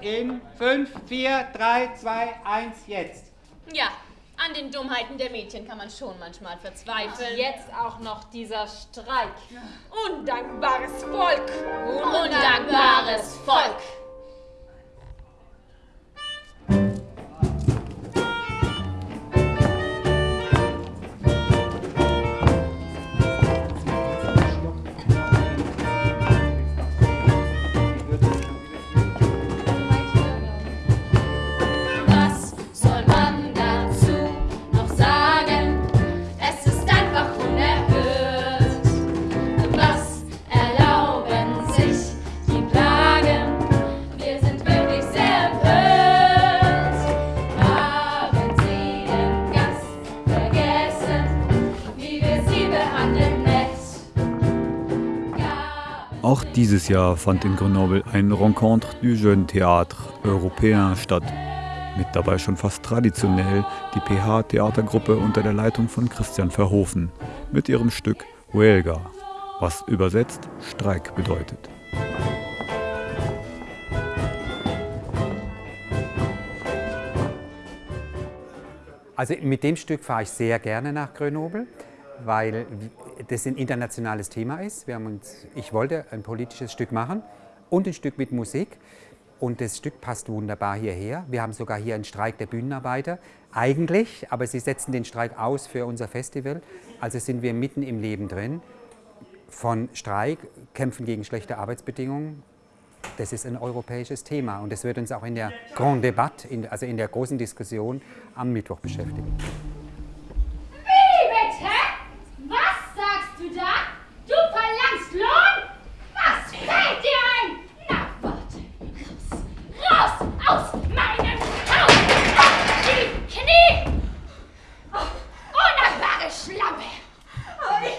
In 5, 4, 3, 2, 1, jetzt. Ja, an den Dummheiten der Mädchen kann man schon manchmal verzweifeln. Jetzt auch noch dieser Streik. Undankbares Volk. Undankbares Volk. Auch dieses Jahr fand in Grenoble ein Rencontre du Jeune Théâtre Européen statt. Mit dabei schon fast traditionell die PH-Theatergruppe unter der Leitung von Christian Verhofen mit ihrem Stück Huelga, was übersetzt Streik bedeutet. Also mit dem Stück fahre ich sehr gerne nach Grenoble, weil das ein internationales Thema ist. Wir haben uns, ich wollte ein politisches Stück machen und ein Stück mit Musik. Und das Stück passt wunderbar hierher. Wir haben sogar hier einen Streik der Bühnenarbeiter. Eigentlich, aber sie setzen den Streik aus für unser Festival. Also sind wir mitten im Leben drin. Von Streik, Kämpfen gegen schlechte Arbeitsbedingungen. Das ist ein europäisches Thema und das wird uns auch in der Grand Debatte, also in der großen Diskussion am Mittwoch beschäftigen. Wie bitte? Was sagst du da? Du verlangst Lohn? Was fällt dir ein? Na, warte. Raus! Raus aus meinem Haus! Auf die Knie! Oh, undankbare Schlampe! Aber ich...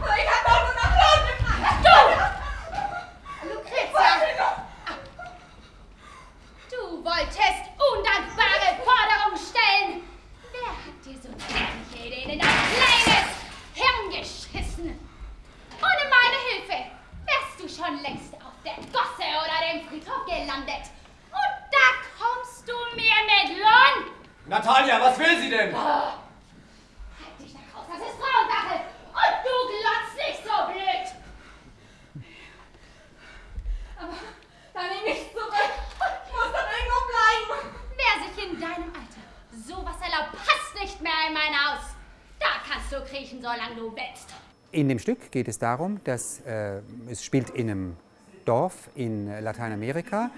Aber ich hab doch nur nach Lohn gefragt! Du! Lucretia! Du wolltest undankbare Forderungen stellen! Wer hat dir so dämliche Ideen in dein kleines Hirn geschissen? Ohne meine Hilfe wärst du schon längst auf der Gosse oder dem Friedhof gelandet. Und da kommst du mir mit Lohn? Natalia, was will sie denn? Halt dich nach Haus, das ist Frauensache! Und du glotzt nicht so blöd! Aber dann nehme ich zurück. Ich muss dann irgendwo bleiben. Wer sich in deinem Alter sowas erlaubt, passt nicht mehr in mein Haus. Da kannst du kriechen, solange du willst. In dem Stück geht es darum, dass äh, es spielt in einem Dorf in Lateinamerika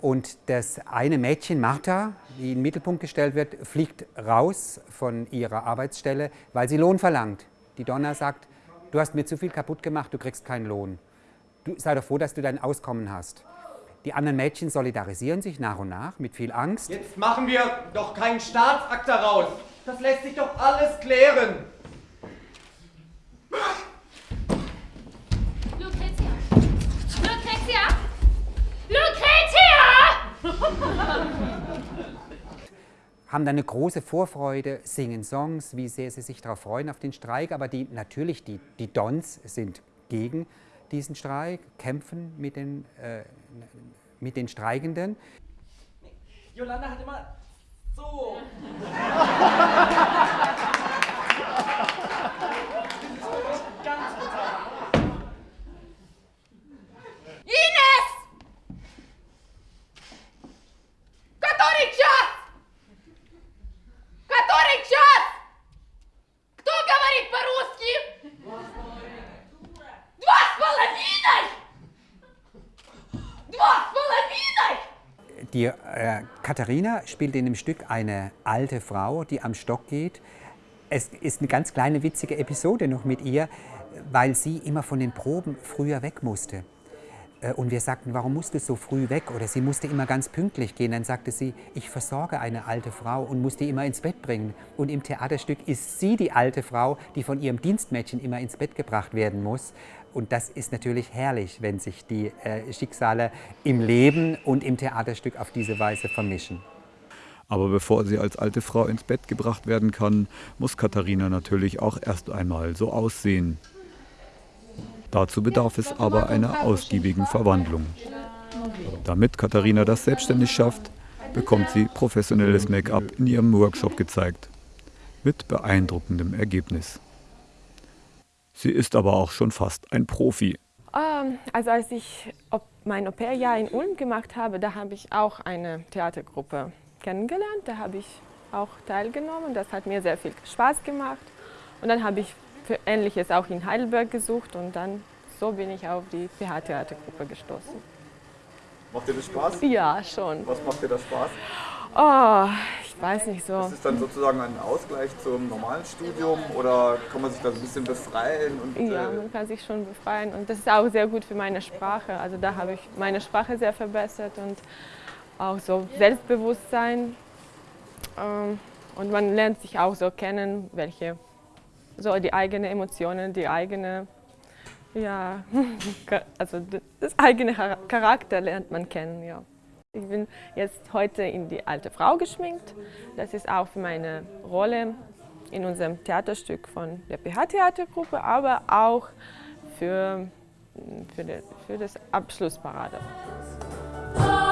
und das eine Mädchen, Martha, die in den Mittelpunkt gestellt wird, fliegt raus von ihrer Arbeitsstelle, weil sie Lohn verlangt. Die Donna sagt, du hast mir zu viel kaputt gemacht, du kriegst keinen Lohn. Du sei doch froh, dass du dein Auskommen hast. Die anderen Mädchen solidarisieren sich nach und nach mit viel Angst. Jetzt machen wir doch keinen Staatsakt daraus. Das lässt sich doch alles klären. haben dann eine große Vorfreude, singen Songs, wie sehr sie sich darauf freuen auf den Streik. Aber die, natürlich, die, die Dons sind gegen diesen Streik, kämpfen mit den, äh, mit den Streikenden. Jolanda hat immer so. Die äh, Katharina spielt in dem Stück eine alte Frau, die am Stock geht. Es ist eine ganz kleine witzige Episode noch mit ihr, weil sie immer von den Proben früher weg musste. Äh, Und wir sagten, warum musst du so früh weg? Oder sie musste immer ganz pünktlich gehen. Dann sagte sie, ich versorge eine alte Frau und muss die immer ins Bett bringen. Und im Theaterstück ist sie die alte Frau, die von ihrem Dienstmädchen immer ins Bett gebracht werden muss. Und das ist natürlich herrlich, wenn sich die äh, Schicksale im Leben und im Theaterstück auf diese Weise vermischen. Aber bevor sie als alte Frau ins Bett gebracht werden kann, muss Katharina natürlich auch erst einmal so aussehen. Dazu bedarf es aber einer ausgiebigen Verwandlung. Damit Katharina das selbstständig schafft, bekommt sie professionelles Make-up in ihrem Workshop gezeigt. Mit beeindruckendem Ergebnis. Sie ist aber auch schon fast ein Profi. Ähm, also als ich mein Au-pair-Jahr in Ulm gemacht habe, da habe ich auch eine Theatergruppe kennengelernt. Da habe ich auch teilgenommen. Das hat mir sehr viel Spaß gemacht. Und dann habe ich für Ähnliches auch in Heidelberg gesucht und dann so bin ich auf die PH-Theatergruppe gestoßen. Macht dir das Spaß? Ja, schon. Was macht dir da Spaß? Oh, ich weiß nicht so. Ist es dann sozusagen ein Ausgleich zum normalen Studium oder kann man sich da so ein bisschen befreien? Und, ja, äh, man kann sich schon befreien und das ist auch sehr gut für meine Sprache. Also da habe ich meine Sprache sehr verbessert und auch so Selbstbewusstsein. Ähm, und man lernt sich auch so kennen, welche so die eigenen Emotionen, die eigene, ja, also das eigene Charakter lernt man kennen, ja. Ich bin jetzt heute in die alte Frau geschminkt. Das ist auch für meine Rolle in unserem Theaterstück von der PH-Theatergruppe, aber auch für, für, die, für das Abschlussparade. Oh,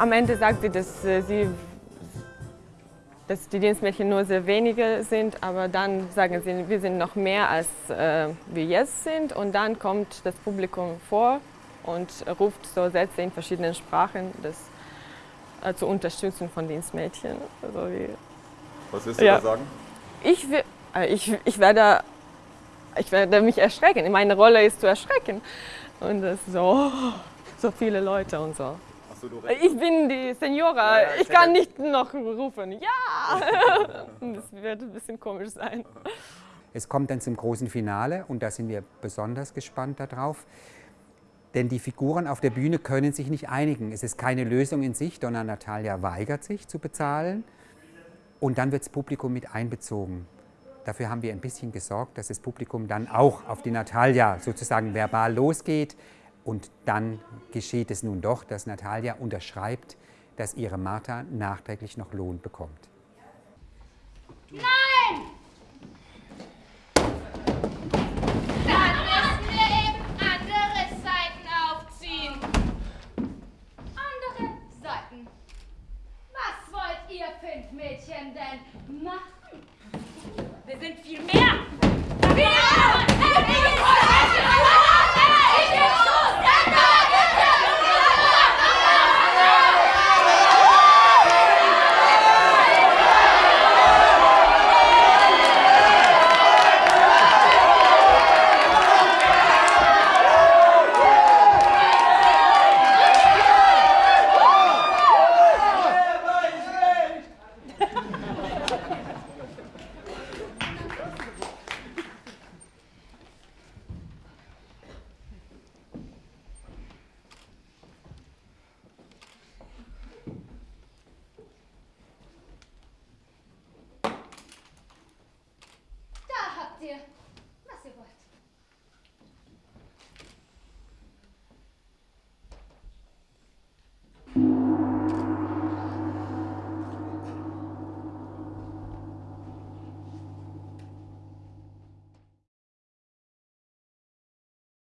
am Ende sagt sie, dass, äh, sie, dass die Dienstmädchen nur sehr wenige sind, aber dann sagen sie, wir sind noch mehr als äh, wir jetzt sind und dann kommt das Publikum vor und ruft so Sätze in verschiedenen Sprachen das, äh, zur Unterstützung von Dienstmädchen. Also wie, was willst du Ja. da sagen? ich, äh, ich, ich, werde, ich werde mich erschrecken. Meine Rolle ist zu erschrecken. Und das so, so viele Leute und so. Du recht. Ich bin die Senora, Ja, ja, ich kann nicht noch rufen, ja! Das wird ein bisschen komisch sein. Es kommt dann zum großen Finale und da sind wir besonders gespannt darauf. Denn die Figuren auf der Bühne können sich nicht einigen. Es ist keine Lösung in sich, sondern Natalia weigert sich zu bezahlen. Und dann wird das Publikum mit einbezogen. Dafür haben wir ein bisschen gesorgt, dass das Publikum dann auch auf die Natalia sozusagen verbal losgeht. Und dann geschieht es nun doch, dass Natalia unterschreibt, dass ihre Martha nachträglich noch Lohn bekommt. Nein! Dann müssen wir eben andere Seiten aufziehen. Andere Seiten? Was wollt ihr fünf Mädchen denn machen? Wir sind viel mehr! Wir